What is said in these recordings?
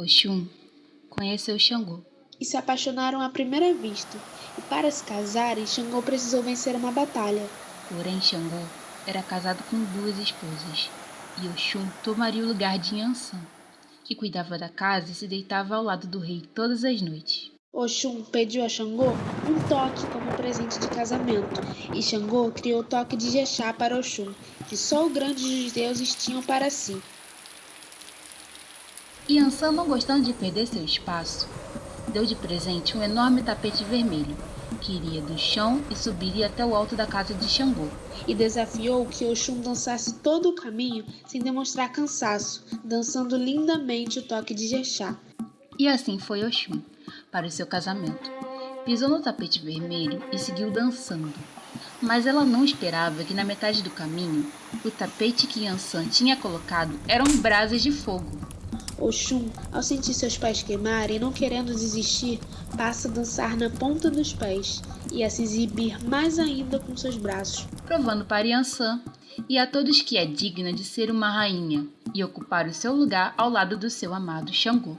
Oxum conheceu Xangô e se apaixonaram à primeira vista. E para se casarem, Xangô precisou vencer uma batalha. Porém, Xangô era casado com duas esposas e Oxum tomaria o lugar de Yansan, que cuidava da casa e se deitava ao lado do rei todas as noites. Oxum pediu a Xangô um toque como presente de casamento, e Xangô criou o toque de Jexá para Oxum, que só o grande dos deuses tinham para si. Yansan, não gostando de perder seu espaço, deu de presente um enorme tapete vermelho, que iria do chão e subiria até o alto da casa de Xangô. E desafiou que Oxum dançasse todo o caminho sem demonstrar cansaço, dançando lindamente o toque de Jexá. E assim foi Oxum para o seu casamento. Pisou no tapete vermelho e seguiu dançando. Mas ela não esperava que na metade do caminho, o tapete que Yansan tinha colocado eram brasas de fogo. Oxum, ao sentir seus pés queimarem não querendo desistir, passa a dançar na ponta dos pés e a se exibir mais ainda com seus braços, provando para Yansan e a todos que é digna de ser uma rainha e ocupar o seu lugar ao lado do seu amado Xangô.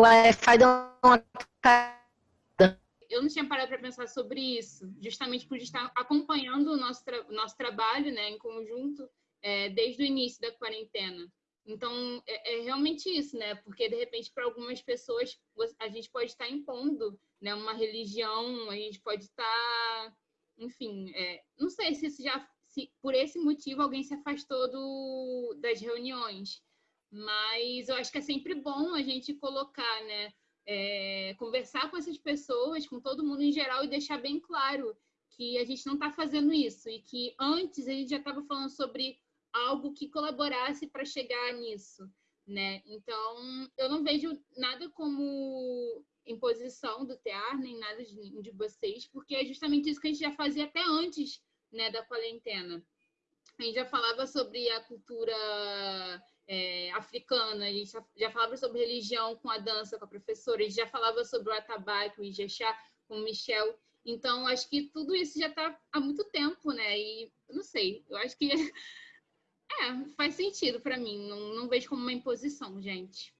Wi-Fi deu uma eu não tinha parado para pensar sobre isso, justamente por estar acompanhando o nosso, tra nosso trabalho né, em conjunto é, desde o início da quarentena. Então, é, é, realmente isso, né? Porque, de repente, para algumas pessoas, a gente pode estar impondo né, uma religião, a gente pode estar, enfim, é, não sei se, já, se por esse motivo alguém se afastou do, das reuniões, mas eu acho que é sempre bom a gente colocar, né? É, conversar com essas pessoas, com todo mundo em geral e deixar bem claro que a gente não está fazendo isso e que antes a gente já estava falando sobre algo que colaborasse para chegar nisso, né? Então, eu não vejo nada como imposição do TEAR, nem nada de, de vocês, porque é justamente isso que a gente já fazia até antes né, da quarentena. A gente já falava sobre a cultura é, africana, a gente já falava sobre religião com a dança, com a professora, a gente já falava sobre o atabaque, o ijexá, com o Michel. Então, acho que tudo isso já está há muito tempo, né? E, não sei, eu acho que é, faz sentido para mim, não, não vejo como uma imposição, gente.